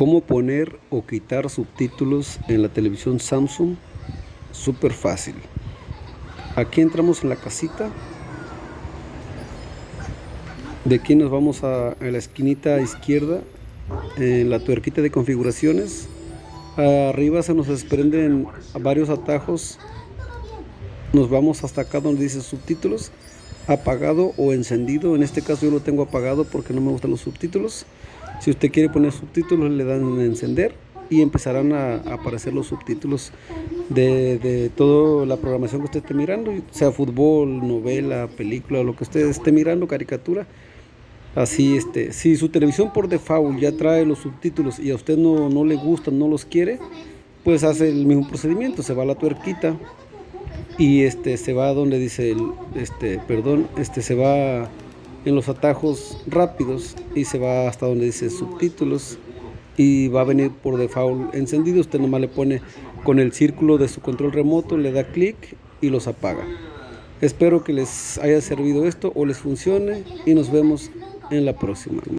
cómo poner o quitar subtítulos en la televisión Samsung súper fácil. Aquí entramos en la casita. De aquí nos vamos a, la esquinita izquierda en la tuerquita de configuraciones. Arriba se nos desprenden varios atajos. Nos vamos hasta acá donde dice subtítulos apagado o encendido en este caso yo lo tengo apagado porque no me gustan los subtítulos si usted quiere poner subtítulos, le dan en encender y empezarán a, aparecer los subtítulos de, toda la programación que usted esté mirando, sea fútbol, novela, película, lo que usted esté mirando, caricatura. Así, este, si su televisión por default ya trae los subtítulos y a usted no, no le gustan, no los quiere, pues hace el mismo procedimiento, se va a la tuerquita y este se va donde dice este, perdón, este se va en los atajos rápidos y se va hasta donde dice subtítulos y va a venir por default encendido. Usted nomás le pone con el círculo de su control remoto, le da clic y los apaga. Espero que les haya servido esto o les funcione y nos vemos en la próxima.